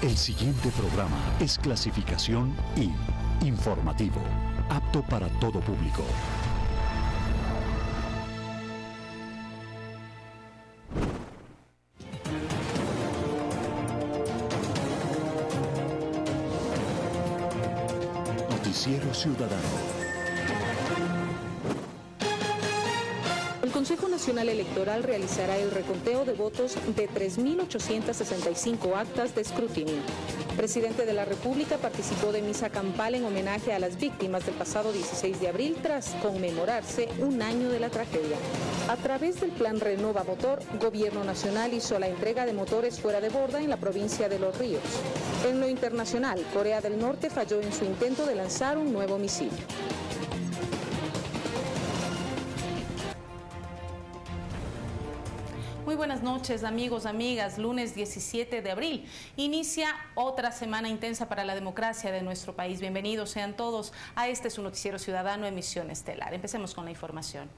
El siguiente programa es clasificación I, informativo, apto para todo público. Noticiero Ciudadano. Nacional Electoral realizará el reconteo de votos de 3.865 actas de escrutinio. Presidente de la República participó de misa campal en homenaje a las víctimas del pasado 16 de abril tras conmemorarse un año de la tragedia. A través del plan Renova Motor, Gobierno Nacional hizo la entrega de motores fuera de borda en la provincia de Los Ríos. En lo internacional, Corea del Norte falló en su intento de lanzar un nuevo misil. Muy buenas noches amigos, amigas. Lunes 17 de abril. Inicia otra semana intensa para la democracia de nuestro país. Bienvenidos sean todos a este su noticiero ciudadano emisión estelar. Empecemos con la información.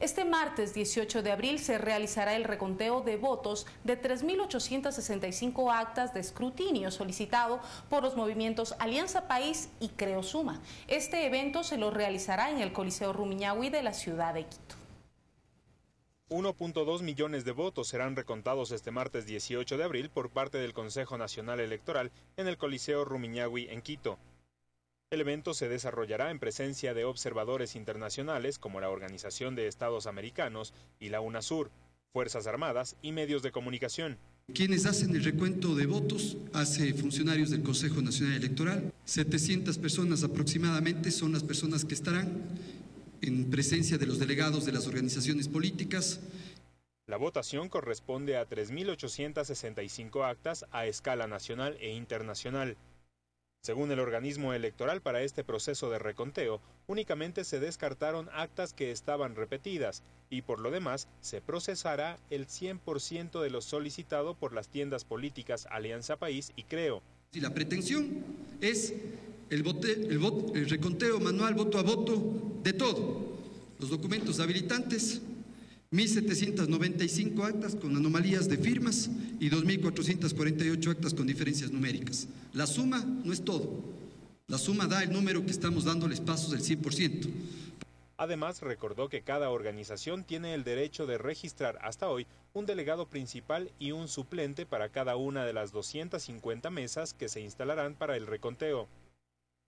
Este martes 18 de abril se realizará el reconteo de votos de 3.865 actas de escrutinio solicitado por los movimientos Alianza País y Creo Suma. Este evento se lo realizará en el Coliseo Rumiñahui de la ciudad de Quito. 1.2 millones de votos serán recontados este martes 18 de abril por parte del Consejo Nacional Electoral en el Coliseo Rumiñahui en Quito. El evento se desarrollará en presencia de observadores internacionales como la Organización de Estados Americanos y la UNASUR, Fuerzas Armadas y medios de comunicación. Quienes hacen el recuento de votos hace funcionarios del Consejo Nacional Electoral. 700 personas aproximadamente son las personas que estarán en presencia de los delegados de las organizaciones políticas. La votación corresponde a 3.865 actas a escala nacional e internacional. Según el organismo electoral para este proceso de reconteo, únicamente se descartaron actas que estaban repetidas y por lo demás se procesará el 100% de lo solicitado por las tiendas políticas Alianza País y Creo. Y la pretensión es el, el, reconteo manual voto a voto de todo. Los documentos habilitantes, 1.795 actas con anomalías de firmas y 2.448 actas con diferencias numéricas. La suma no es todo. La suma da el número que estamos dándoles pasos del 100%. Además, recordó que cada organización tiene el derecho de registrar hasta hoy un delegado principal y un suplente para cada una de las 250 mesas que se instalarán para el reconteo.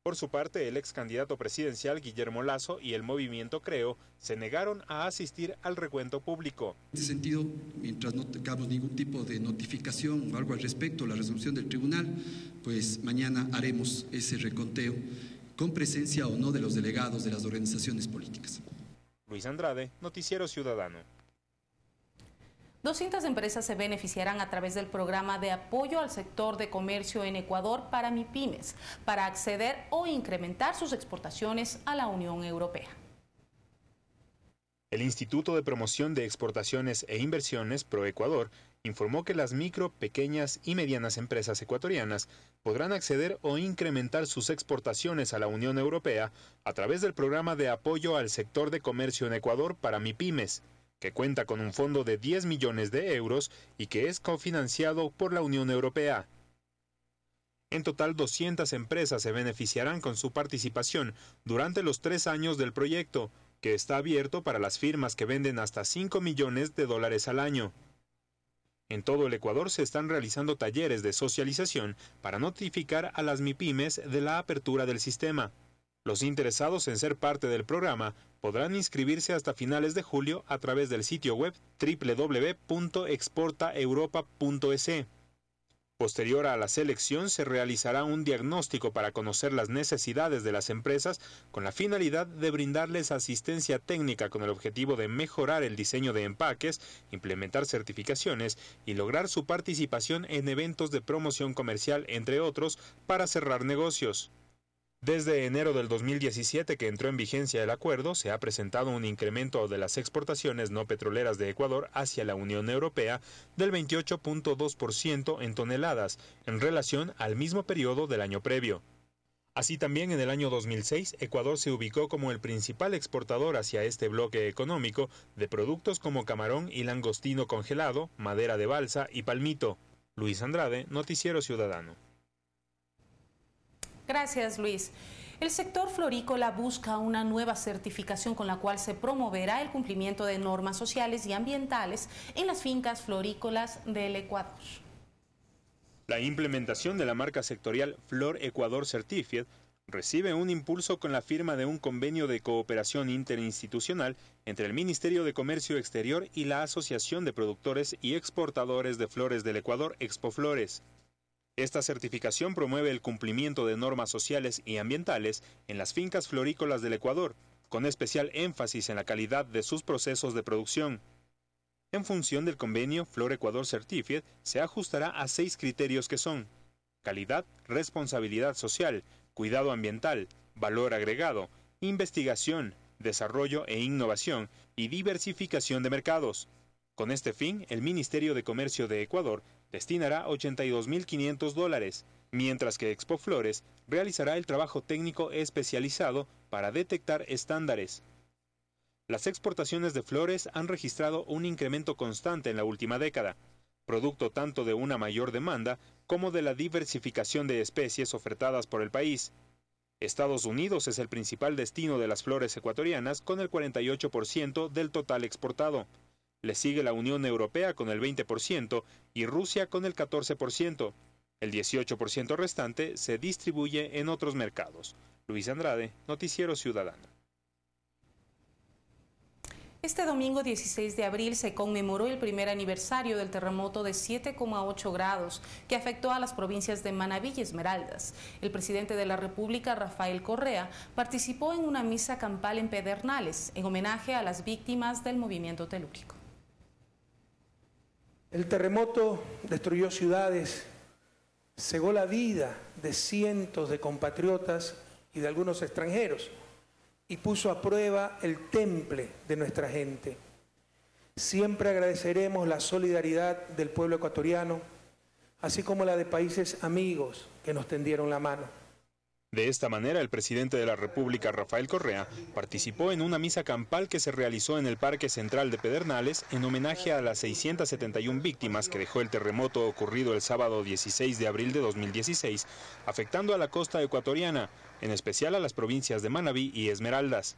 Por su parte, el ex candidato presidencial Guillermo Lazo y el movimiento Creo se negaron a asistir al recuento público. En ese sentido, mientras no tengamos ningún tipo de notificación o algo al respecto la resolución del tribunal, pues mañana haremos ese reconteo con presencia o no de los delegados de las organizaciones políticas. Luis Andrade, Noticiero Ciudadano. 200 empresas se beneficiarán a través del programa de apoyo al sector de comercio en Ecuador para MIPIMES, para acceder o incrementar sus exportaciones a la Unión Europea. El Instituto de Promoción de Exportaciones e Inversiones, ProEcuador, informó que las micro, pequeñas y medianas empresas ecuatorianas podrán acceder o incrementar sus exportaciones a la Unión Europea a través del programa de apoyo al sector de comercio en Ecuador para MIPIMES que cuenta con un fondo de 10 millones de euros y que es cofinanciado por la Unión Europea. En total, 200 empresas se beneficiarán con su participación durante los tres años del proyecto, que está abierto para las firmas que venden hasta 5 millones de dólares al año. En todo el Ecuador se están realizando talleres de socialización para notificar a las MIPIMES de la apertura del sistema. Los interesados en ser parte del programa podrán inscribirse hasta finales de julio a través del sitio web www.exportaeuropa.es. Posterior a la selección se realizará un diagnóstico para conocer las necesidades de las empresas con la finalidad de brindarles asistencia técnica con el objetivo de mejorar el diseño de empaques, implementar certificaciones y lograr su participación en eventos de promoción comercial, entre otros, para cerrar negocios. Desde enero del 2017 que entró en vigencia el acuerdo, se ha presentado un incremento de las exportaciones no petroleras de Ecuador hacia la Unión Europea del 28.2% en toneladas en relación al mismo periodo del año previo. Así también en el año 2006, Ecuador se ubicó como el principal exportador hacia este bloque económico de productos como camarón y langostino congelado, madera de balsa y palmito. Luis Andrade, Noticiero Ciudadano. Gracias, Luis. El sector florícola busca una nueva certificación con la cual se promoverá el cumplimiento de normas sociales y ambientales en las fincas florícolas del Ecuador. La implementación de la marca sectorial Flor Ecuador Certified recibe un impulso con la firma de un convenio de cooperación interinstitucional entre el Ministerio de Comercio Exterior y la Asociación de Productores y Exportadores de Flores del Ecuador, Expoflores. Esta certificación promueve el cumplimiento de normas sociales y ambientales en las fincas florícolas del Ecuador, con especial énfasis en la calidad de sus procesos de producción. En función del convenio Flor Ecuador Certified, se ajustará a seis criterios que son calidad, responsabilidad social, cuidado ambiental, valor agregado, investigación, desarrollo e innovación y diversificación de mercados. Con este fin, el Ministerio de Comercio de Ecuador destinará 82.500 dólares, mientras que Expo Flores realizará el trabajo técnico especializado para detectar estándares. Las exportaciones de flores han registrado un incremento constante en la última década, producto tanto de una mayor demanda como de la diversificación de especies ofertadas por el país. Estados Unidos es el principal destino de las flores ecuatorianas con el 48% del total exportado. Le sigue la Unión Europea con el 20% y Rusia con el 14%. El 18% restante se distribuye en otros mercados. Luis Andrade, Noticiero Ciudadano. Este domingo 16 de abril se conmemoró el primer aniversario del terremoto de 7,8 grados que afectó a las provincias de Manabí y Esmeraldas. El presidente de la República, Rafael Correa, participó en una misa campal en Pedernales en homenaje a las víctimas del movimiento telúrico. El terremoto destruyó ciudades, cegó la vida de cientos de compatriotas y de algunos extranjeros y puso a prueba el temple de nuestra gente. Siempre agradeceremos la solidaridad del pueblo ecuatoriano, así como la de países amigos que nos tendieron la mano. De esta manera, el presidente de la República, Rafael Correa, participó en una misa campal que se realizó en el Parque Central de Pedernales en homenaje a las 671 víctimas que dejó el terremoto ocurrido el sábado 16 de abril de 2016, afectando a la costa ecuatoriana, en especial a las provincias de Manabí y Esmeraldas.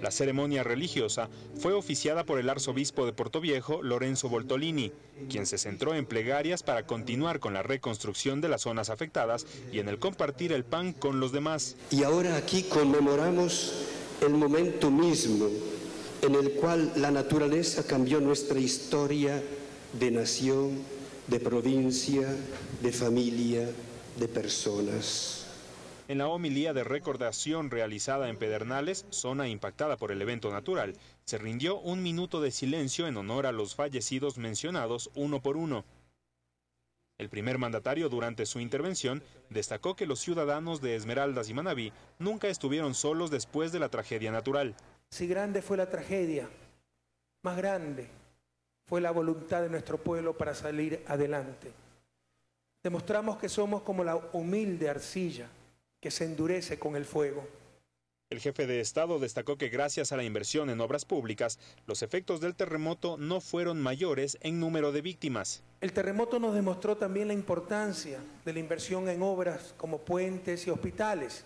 La ceremonia religiosa fue oficiada por el arzobispo de Portoviejo, Lorenzo Voltolini, quien se centró en plegarias para continuar con la reconstrucción de las zonas afectadas y en el compartir el pan con los demás. Y ahora aquí conmemoramos el momento mismo en el cual la naturaleza cambió nuestra historia de nación, de provincia, de familia, de personas. En la homilía de recordación realizada en Pedernales, zona impactada por el evento natural, se rindió un minuto de silencio en honor a los fallecidos mencionados uno por uno. El primer mandatario durante su intervención destacó que los ciudadanos de Esmeraldas y Manabí nunca estuvieron solos después de la tragedia natural. Si grande fue la tragedia, más grande fue la voluntad de nuestro pueblo para salir adelante. Demostramos que somos como la humilde arcilla que se endurece con el fuego. El jefe de Estado destacó que gracias a la inversión en obras públicas, los efectos del terremoto no fueron mayores en número de víctimas. El terremoto nos demostró también la importancia de la inversión en obras como puentes y hospitales,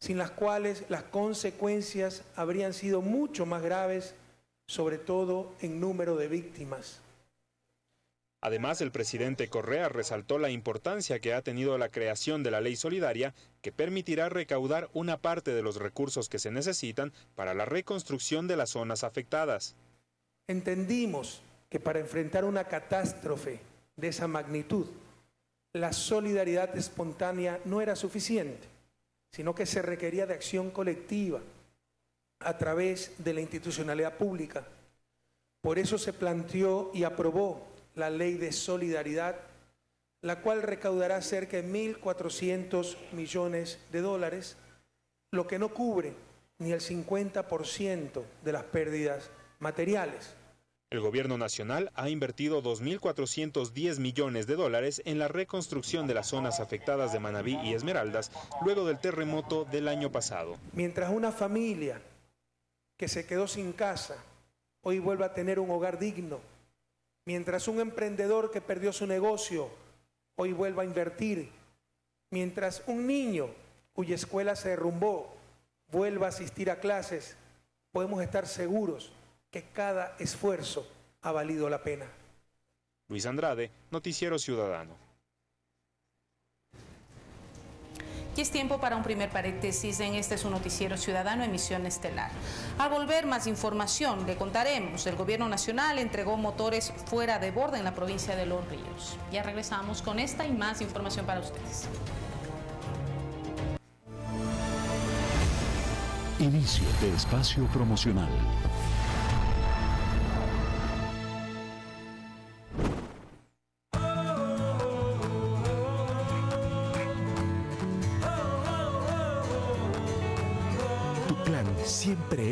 sin las cuales las consecuencias habrían sido mucho más graves, sobre todo en número de víctimas. Además, el presidente Correa resaltó la importancia que ha tenido la creación de la ley solidaria que permitirá recaudar una parte de los recursos que se necesitan para la reconstrucción de las zonas afectadas. Entendimos que para enfrentar una catástrofe de esa magnitud, la solidaridad espontánea no era suficiente, sino que se requería de acción colectiva a través de la institucionalidad pública. Por eso se planteó y aprobó la ley de solidaridad, la cual recaudará cerca de 1.400 millones de dólares, lo que no cubre ni el 50% de las pérdidas materiales. El gobierno nacional ha invertido 2.410 millones de dólares en la reconstrucción de las zonas afectadas de Manabí y Esmeraldas luego del terremoto del año pasado. Mientras una familia que se quedó sin casa hoy vuelve a tener un hogar digno, Mientras un emprendedor que perdió su negocio hoy vuelva a invertir, mientras un niño cuya escuela se derrumbó vuelva a asistir a clases, podemos estar seguros que cada esfuerzo ha valido la pena. Luis Andrade, Noticiero Ciudadano. Y es tiempo para un primer paréntesis en este es un noticiero ciudadano emisión estelar. Al volver más información, le contaremos, el gobierno nacional entregó motores fuera de borde en la provincia de Los Ríos. Ya regresamos con esta y más información para ustedes. Inicio de espacio promocional.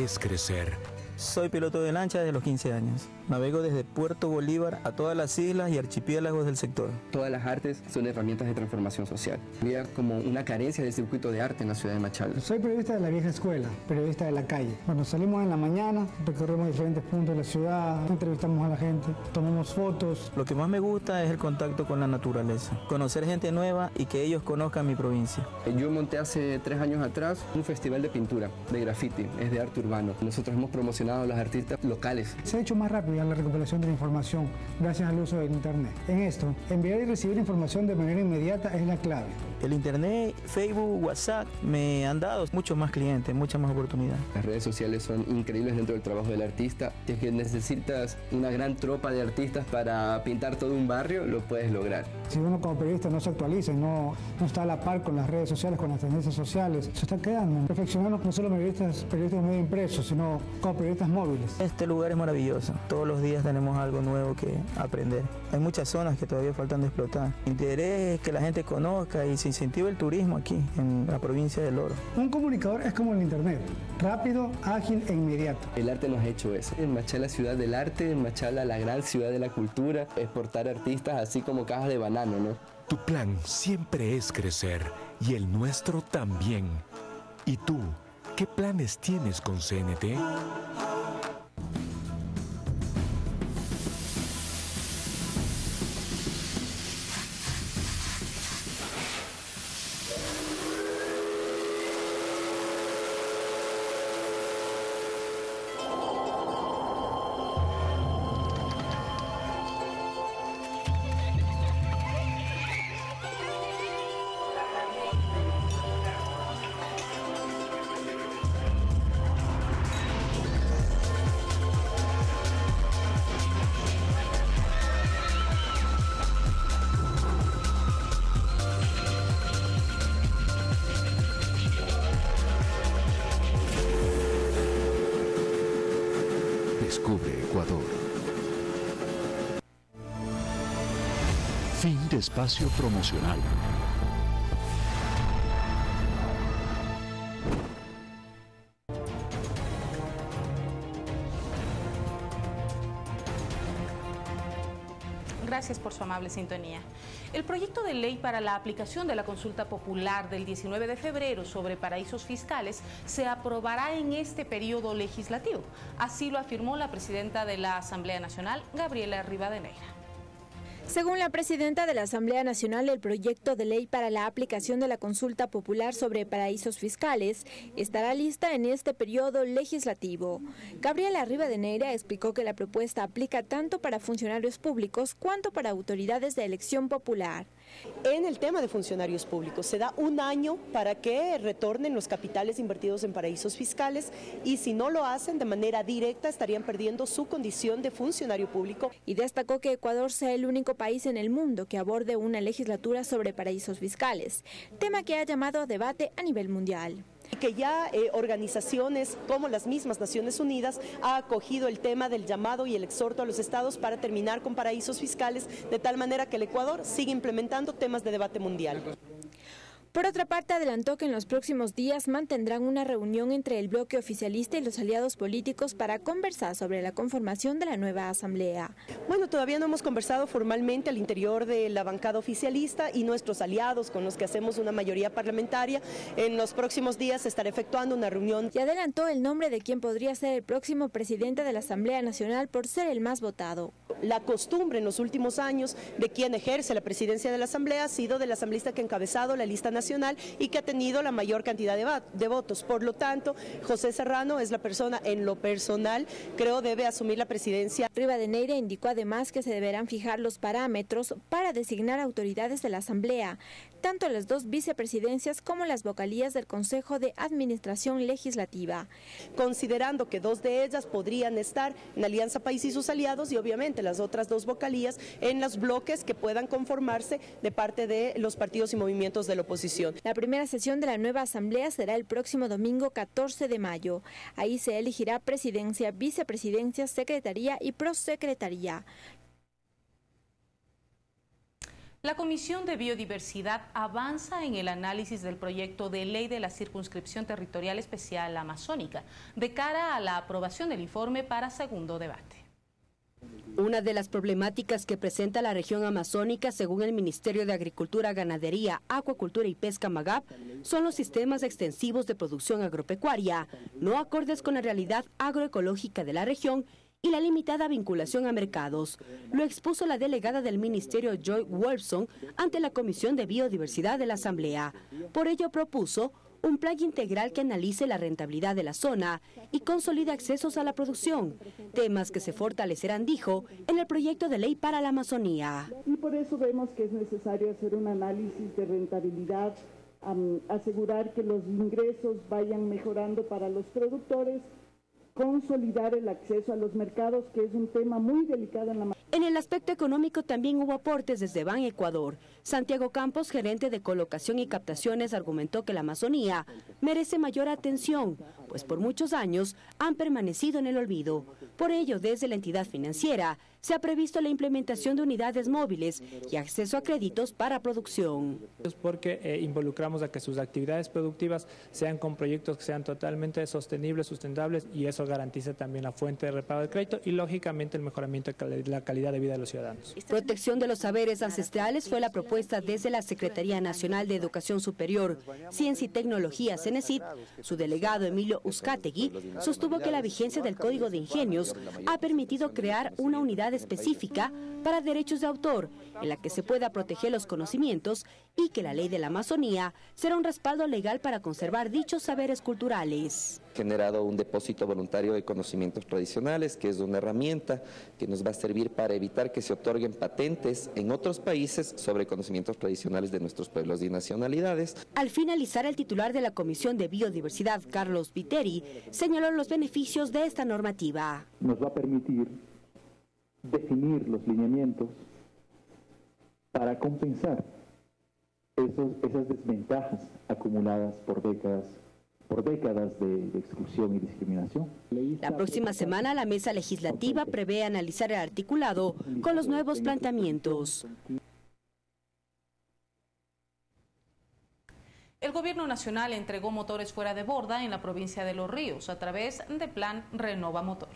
Es crecer soy piloto de lancha desde los 15 años. Navego desde Puerto Bolívar a todas las islas y archipiélagos del sector. Todas las artes son herramientas de transformación social. Había como una carencia del circuito de arte en la ciudad de Machala. Soy periodista de la vieja escuela, periodista de la calle. Cuando salimos en la mañana, recorremos diferentes puntos de la ciudad, entrevistamos a la gente, tomamos fotos. Lo que más me gusta es el contacto con la naturaleza, conocer gente nueva y que ellos conozcan mi provincia. Yo monté hace tres años atrás un festival de pintura, de graffiti, es de arte urbano. Nosotros hemos promocionado a los artistas locales. Se ha hecho más rápida la recuperación de la información gracias al uso del Internet. En esto, enviar y recibir información de manera inmediata es la clave. El Internet, Facebook, WhatsApp me han dado muchos más clientes, muchas más oportunidades. Las redes sociales son increíbles dentro del trabajo del artista. Si es que necesitas una gran tropa de artistas para pintar todo un barrio, lo puedes lograr. Si uno como periodista no se actualiza, no, no está a la par con las redes sociales, con las tendencias sociales, se está quedando. Perfeccionando no solo periodistas, periodistas de medio impreso, sino como periodistas móviles. Este lugar es maravilloso. Todos los días tenemos algo nuevo que aprender. Hay muchas zonas que todavía faltan de explotar. Mi interés es que la gente conozca y se incentive el turismo aquí, en la provincia del Oro. Un comunicador es como el Internet, rápido, ágil e inmediato. El arte nos ha hecho eso. En Machala, ciudad del arte, en Machala, la gran ciudad de la cultura, exportar artistas así como cajas de banano, ¿no? Tu plan siempre es crecer y el nuestro también. ¿Y tú? ¿Qué planes tienes con CNT? Espacio promocional. Gracias por su amable sintonía. El proyecto de ley para la aplicación de la consulta popular del 19 de febrero sobre paraísos fiscales se aprobará en este periodo legislativo. Así lo afirmó la presidenta de la Asamblea Nacional, Gabriela Rivadeneira. Según la presidenta de la Asamblea Nacional, el proyecto de ley para la aplicación de la consulta popular sobre paraísos fiscales estará lista en este periodo legislativo. Gabriela Rivadeneira explicó que la propuesta aplica tanto para funcionarios públicos cuanto para autoridades de elección popular. En el tema de funcionarios públicos, se da un año para que retornen los capitales invertidos en paraísos fiscales y si no lo hacen de manera directa estarían perdiendo su condición de funcionario público. Y destacó que Ecuador sea el único país en el mundo que aborde una legislatura sobre paraísos fiscales, tema que ha llamado a debate a nivel mundial que ya eh, organizaciones como las mismas Naciones Unidas ha acogido el tema del llamado y el exhorto a los estados para terminar con paraísos fiscales, de tal manera que el Ecuador sigue implementando temas de debate mundial. Por otra parte, adelantó que en los próximos días mantendrán una reunión entre el bloque oficialista y los aliados políticos para conversar sobre la conformación de la nueva asamblea. Bueno, todavía no hemos conversado formalmente al interior de la bancada oficialista y nuestros aliados con los que hacemos una mayoría parlamentaria. En los próximos días se estará efectuando una reunión. Y adelantó el nombre de quien podría ser el próximo presidente de la Asamblea Nacional por ser el más votado. La costumbre en los últimos años de quien ejerce la presidencia de la Asamblea ha sido del asambleísta que ha encabezado la lista nacional y que ha tenido la mayor cantidad de, de votos. Por lo tanto, José Serrano es la persona en lo personal, creo debe asumir la presidencia. Rivadeneira indicó además que se deberán fijar los parámetros para designar autoridades de la Asamblea, tanto las dos vicepresidencias como las vocalías del Consejo de Administración Legislativa. Considerando que dos de ellas podrían estar en Alianza País y sus aliados y obviamente las otras dos vocalías en los bloques que puedan conformarse de parte de los partidos y movimientos de la oposición. La primera sesión de la nueva Asamblea será el próximo domingo 14 de mayo. Ahí se elegirá presidencia, vicepresidencia, secretaría y prosecretaría. La Comisión de Biodiversidad avanza en el análisis del proyecto de ley de la Circunscripción Territorial Especial Amazónica de cara a la aprobación del informe para segundo debate. Una de las problemáticas que presenta la región amazónica, según el Ministerio de Agricultura, Ganadería, Acuacultura y Pesca MAGAP, son los sistemas extensivos de producción agropecuaria, no acordes con la realidad agroecológica de la región y la limitada vinculación a mercados. Lo expuso la delegada del Ministerio Joy Wolfson ante la Comisión de Biodiversidad de la Asamblea. Por ello propuso un plan integral que analice la rentabilidad de la zona y consolide accesos a la producción, temas que se fortalecerán, dijo, en el proyecto de ley para la Amazonía. Y por eso vemos que es necesario hacer un análisis de rentabilidad, asegurar que los ingresos vayan mejorando para los productores consolidar el acceso a los mercados, que es un tema muy delicado en la En el aspecto económico también hubo aportes desde Ban Ecuador. Santiago Campos, gerente de colocación y captaciones, argumentó que la Amazonía merece mayor atención, pues por muchos años han permanecido en el olvido. Por ello, desde la entidad financiera, se ha previsto la implementación de unidades móviles y acceso a créditos para producción. Porque eh, involucramos a que sus actividades productivas sean con proyectos que sean totalmente sostenibles, sustentables y eso garantiza también la fuente de repago de crédito y lógicamente el mejoramiento de la calidad de vida de los ciudadanos. Protección de los saberes ancestrales fue la propuesta desde la Secretaría Nacional de Educación Superior, Ciencia y Tecnología, CENESID. Su delegado Emilio Uzcategui sostuvo que la vigencia del Código de Ingenios ha permitido crear una unidad específica para derechos de autor, en la que se pueda proteger los conocimientos y que la ley de la Amazonía será un respaldo legal para conservar dichos saberes culturales. Generado un depósito voluntario de conocimientos tradicionales, que es una herramienta que nos va a servir para evitar que se otorguen patentes en otros países sobre conocimientos tradicionales de nuestros pueblos y nacionalidades. Al finalizar, el titular de la Comisión de Biodiversidad, Carlos Viteri, señaló los beneficios de esta normativa. Nos va a permitir definir los lineamientos para compensar esos, esas desventajas acumuladas por décadas por décadas de, de, exclusión y discriminación. La próxima semana la mesa legislativa prevé analizar el articulado con los nuevos planteamientos. El gobierno nacional entregó motores fuera de borda en la provincia de Los Ríos a través del plan Renova Motor.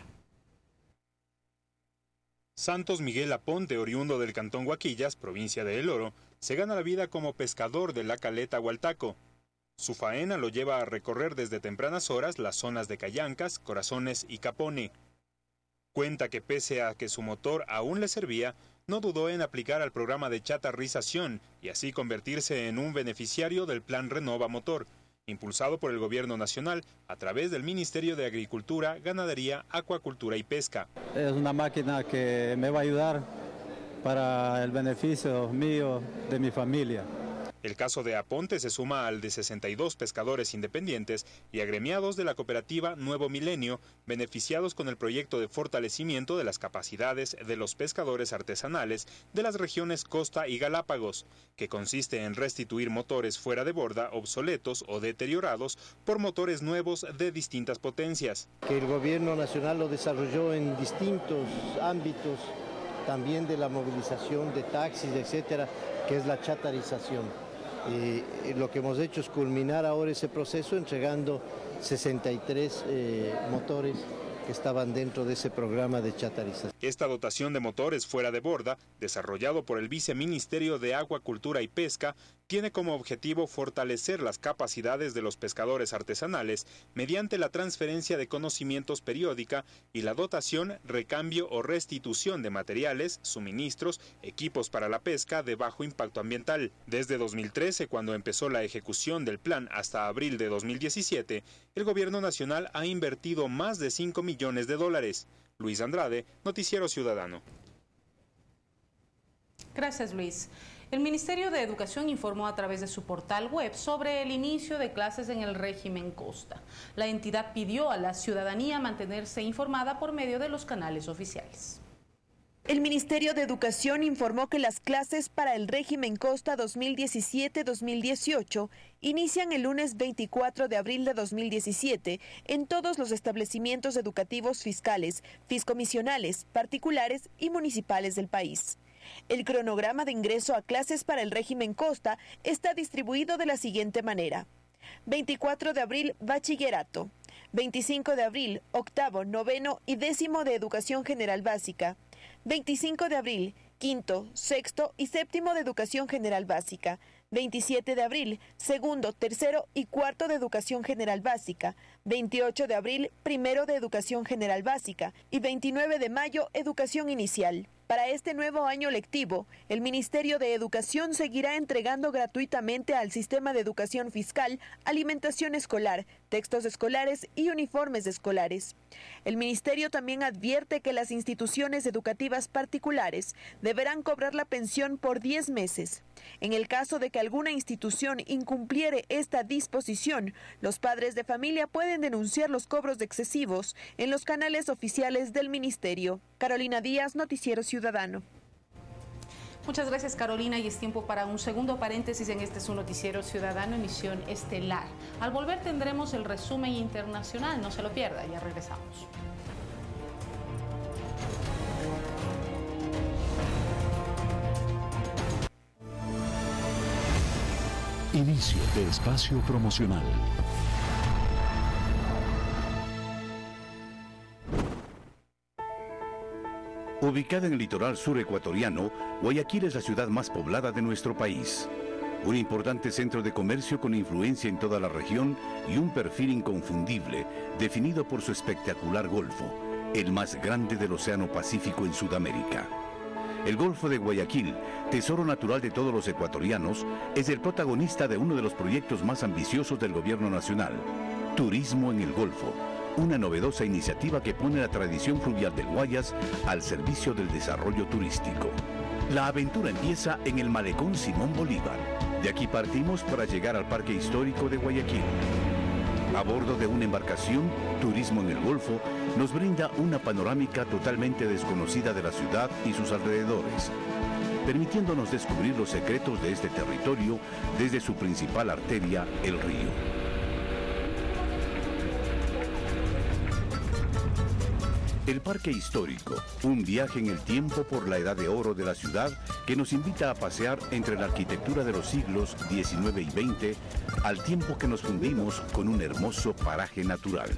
Santos Miguel Aponte, oriundo del cantón Huaquillas, provincia de El Oro, se gana la vida como pescador de la caleta Hualtaco. Su faena lo lleva a recorrer desde tempranas horas las zonas de Callancas, Corazones y Capone. Cuenta que pese a que su motor aún le servía, no dudó en aplicar al programa de chatarrización y así convertirse en un beneficiario del Plan Renova Motor, impulsado por el Gobierno Nacional a través del Ministerio de Agricultura, Ganadería, Acuacultura y Pesca. Es una máquina que me va a ayudar para el beneficio mío, de mi familia. El caso de Aponte se suma al de 62 pescadores independientes y agremiados de la cooperativa Nuevo Milenio, beneficiados con el proyecto de fortalecimiento de las capacidades de los pescadores artesanales de las regiones Costa y Galápagos, que consiste en restituir motores fuera de borda obsoletos o deteriorados por motores nuevos de distintas potencias. Que el gobierno nacional lo desarrolló en distintos ámbitos, también de la movilización de taxis, etcétera, que es la chatarización. Y lo que hemos hecho es culminar ahora ese proceso entregando 63 eh, motores que estaban dentro de ese programa de chatarización. Esta dotación de motores fuera de borda, desarrollado por el Viceministerio de Agua, Cultura y Pesca, tiene como objetivo fortalecer las capacidades de los pescadores artesanales mediante la transferencia de conocimientos periódica y la dotación, recambio o restitución de materiales, suministros, equipos para la pesca de bajo impacto ambiental. Desde 2013, cuando empezó la ejecución del plan hasta abril de 2017, el gobierno nacional ha invertido más de 5 millones de dólares. Luis Andrade, Noticiero Ciudadano. Gracias, Luis. El Ministerio de Educación informó a través de su portal web sobre el inicio de clases en el régimen Costa. La entidad pidió a la ciudadanía mantenerse informada por medio de los canales oficiales. El Ministerio de Educación informó que las clases para el régimen Costa 2017-2018 inician el lunes 24 de abril de 2017 en todos los establecimientos educativos fiscales, fiscomisionales, particulares y municipales del país. El cronograma de ingreso a clases para el régimen Costa está distribuido de la siguiente manera. 24 de abril, bachillerato. 25 de abril, octavo, noveno y décimo de educación general básica. 25 de abril, quinto, sexto y séptimo de educación general básica. 27 de abril, segundo, tercero y cuarto de educación general básica. 28 de abril, primero de educación general básica. Y 29 de mayo, educación inicial. Para este nuevo año lectivo, el Ministerio de Educación seguirá entregando gratuitamente al sistema de educación fiscal alimentación escolar, textos escolares y uniformes escolares. El Ministerio también advierte que las instituciones educativas particulares deberán cobrar la pensión por 10 meses. En el caso de que alguna institución incumpliere esta disposición, los padres de familia pueden denunciar los cobros excesivos en los canales oficiales del Ministerio. Carolina Díaz, Noticiero Ciudadano. Muchas gracias Carolina y es tiempo para un segundo paréntesis en este su noticiero ciudadano emisión estelar. Al volver tendremos el resumen internacional, no se lo pierda, ya regresamos. Inicio de espacio promocional. Ubicada en el litoral sur ecuatoriano, Guayaquil es la ciudad más poblada de nuestro país. Un importante centro de comercio con influencia en toda la región y un perfil inconfundible, definido por su espectacular golfo, el más grande del Océano Pacífico en Sudamérica. El Golfo de Guayaquil, tesoro natural de todos los ecuatorianos, es el protagonista de uno de los proyectos más ambiciosos del gobierno nacional, Turismo en el Golfo, una novedosa iniciativa que pone la tradición fluvial del Guayas al servicio del desarrollo turístico. La aventura empieza en el malecón Simón Bolívar. De aquí partimos para llegar al Parque Histórico de Guayaquil. A bordo de una embarcación, Turismo en el Golfo nos brinda una panorámica totalmente desconocida de la ciudad y sus alrededores, permitiéndonos descubrir los secretos de este territorio desde su principal arteria, el río. El Parque Histórico, un viaje en el tiempo por la edad de oro de la ciudad que nos invita a pasear entre la arquitectura de los siglos XIX y XX al tiempo que nos fundimos con un hermoso paraje natural.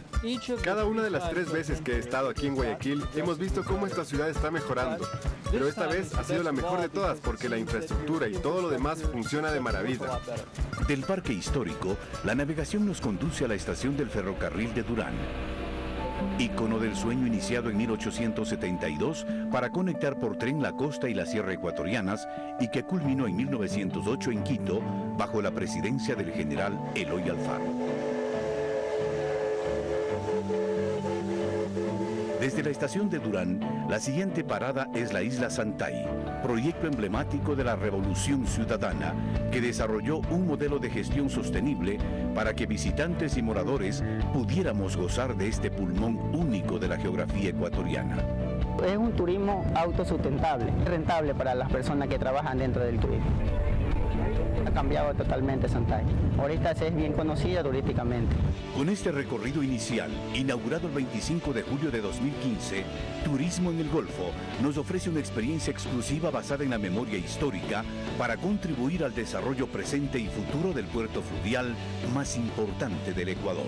Cada una de las tres veces que he estado aquí en Guayaquil hemos visto cómo esta ciudad está mejorando, pero esta vez ha sido la mejor de todas porque la infraestructura y todo lo demás funciona de maravilla. Del Parque Histórico, la navegación nos conduce a la estación del ferrocarril de Durán ícono del sueño iniciado en 1872 para conectar por tren la costa y la sierra ecuatorianas y que culminó en 1908 en Quito bajo la presidencia del general Eloy Alfaro. Desde la estación de Durán, la siguiente parada es la isla Santay, proyecto emblemático de la Revolución Ciudadana, que desarrolló un modelo de gestión sostenible para que visitantes y moradores pudiéramos gozar de este pulmón único de la geografía ecuatoriana. Es un turismo autosustentable, rentable para las personas que trabajan dentro del turismo ha cambiado totalmente Santay. Ahorita es bien conocida turísticamente. Con este recorrido inicial, inaugurado el 25 de julio de 2015, Turismo en el Golfo nos ofrece una experiencia exclusiva basada en la memoria histórica para contribuir al desarrollo presente y futuro del puerto fluvial más importante del Ecuador.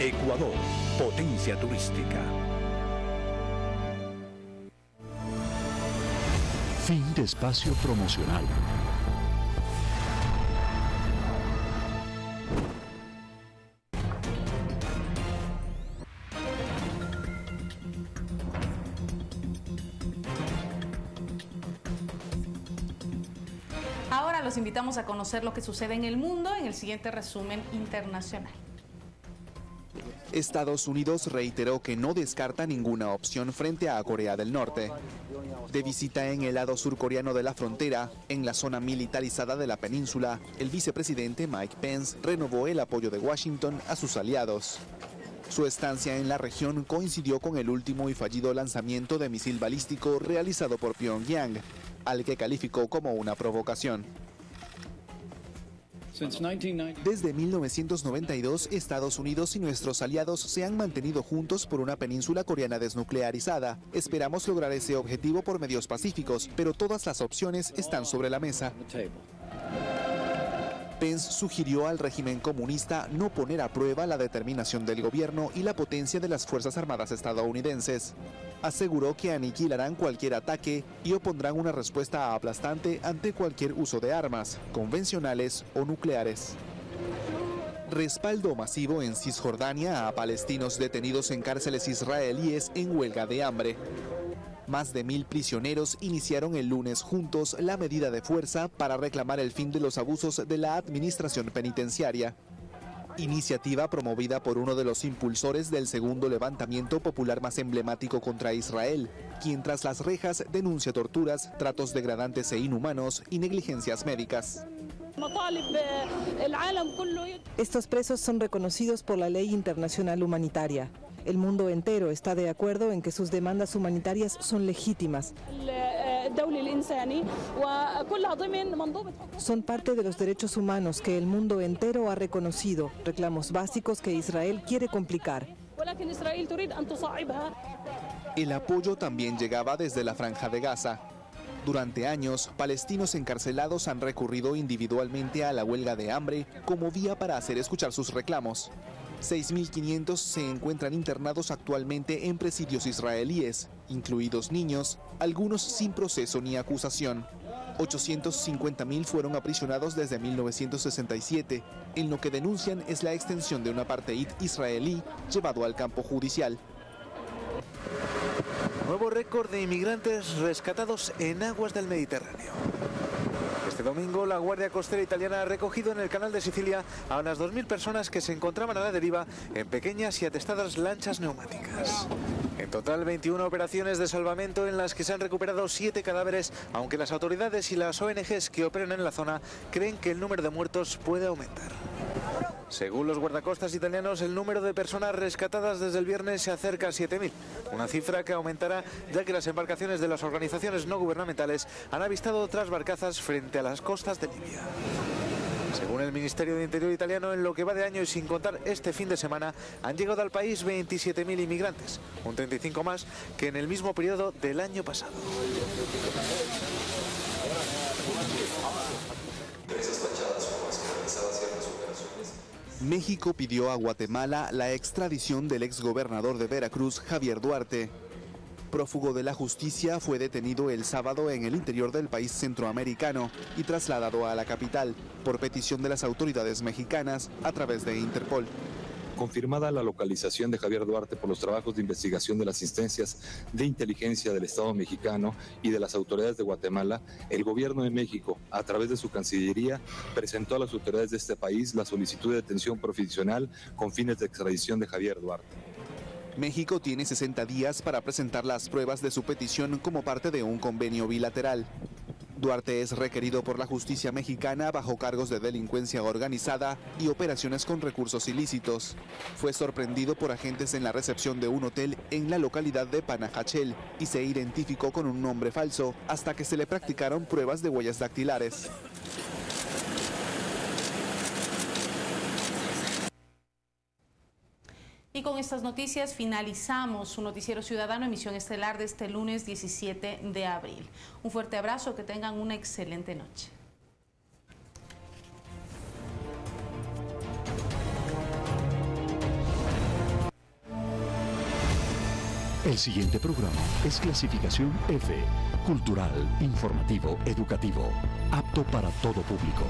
Ecuador, potencia turística. Fin de espacio promocional. Ahora los invitamos a conocer lo que sucede en el mundo en el siguiente resumen internacional. Estados Unidos reiteró que no descarta ninguna opción frente a Corea del Norte. De visita en el lado surcoreano de la frontera, en la zona militarizada de la península, el vicepresidente Mike Pence renovó el apoyo de Washington a sus aliados. Su estancia en la región coincidió con el último y fallido lanzamiento de misil balístico realizado por Pyongyang, al que calificó como una provocación. Desde 1992, Estados Unidos y nuestros aliados se han mantenido juntos por una península coreana desnuclearizada. Esperamos lograr ese objetivo por medios pacíficos, pero todas las opciones están sobre la mesa. Pence sugirió al régimen comunista no poner a prueba la determinación del gobierno y la potencia de las Fuerzas Armadas estadounidenses. Aseguró que aniquilarán cualquier ataque y opondrán una respuesta aplastante ante cualquier uso de armas, convencionales o nucleares. Respaldo masivo en Cisjordania a palestinos detenidos en cárceles israelíes en huelga de hambre. Más de mil prisioneros iniciaron el lunes juntos la medida de fuerza para reclamar el fin de los abusos de la administración penitenciaria. Iniciativa promovida por uno de los impulsores del segundo levantamiento popular más emblemático contra Israel, quien tras las rejas denuncia torturas, tratos degradantes e inhumanos y negligencias médicas. Estos presos son reconocidos por la ley internacional humanitaria. El mundo entero está de acuerdo en que sus demandas humanitarias son legítimas. Son parte de los derechos humanos que el mundo entero ha reconocido, reclamos básicos que Israel quiere complicar. El apoyo también llegaba desde la franja de Gaza. Durante años, palestinos encarcelados han recurrido individualmente a la huelga de hambre como vía para hacer escuchar sus reclamos. 6.500 se encuentran internados actualmente en presidios israelíes, incluidos niños, algunos sin proceso ni acusación. 850.000 fueron aprisionados desde 1967, en lo que denuncian es la extensión de un apartheid israelí llevado al campo judicial. Nuevo récord de inmigrantes rescatados en aguas del Mediterráneo. Domingo la Guardia Costera Italiana ha recogido en el canal de Sicilia a unas 2.000 personas que se encontraban a la deriva en pequeñas y atestadas lanchas neumáticas. En total, 21 operaciones de salvamento en las que se han recuperado 7 cadáveres, aunque las autoridades y las ONGs que operan en la zona creen que el número de muertos puede aumentar. Según los guardacostas italianos, el número de personas rescatadas desde el viernes se acerca a 7.000, una cifra que aumentará ya que las embarcaciones de las organizaciones no gubernamentales han avistado otras barcazas frente a las costas de Libia. Según el Ministerio de Interior italiano, en lo que va de año y sin contar este fin de semana, han llegado al país 27.000 inmigrantes, un 35 más que en el mismo periodo del año pasado. México pidió a Guatemala la extradición del exgobernador de Veracruz, Javier Duarte. Prófugo de la justicia, fue detenido el sábado en el interior del país centroamericano y trasladado a la capital por petición de las autoridades mexicanas a través de Interpol. Confirmada la localización de Javier Duarte por los trabajos de investigación de las instancias de inteligencia del Estado mexicano y de las autoridades de Guatemala, el gobierno de México, a través de su Cancillería, presentó a las autoridades de este país la solicitud de detención profesional con fines de extradición de Javier Duarte. México tiene 60 días para presentar las pruebas de su petición como parte de un convenio bilateral. Duarte es requerido por la justicia mexicana bajo cargos de delincuencia organizada y operaciones con recursos ilícitos. Fue sorprendido por agentes en la recepción de un hotel en la localidad de Panajachel y se identificó con un nombre falso hasta que se le practicaron pruebas de huellas dactilares. Y con estas noticias finalizamos su noticiero ciudadano emisión estelar de este lunes 17 de abril. Un fuerte abrazo, que tengan una excelente noche. El siguiente programa es clasificación F, cultural, informativo, educativo, apto para todo público.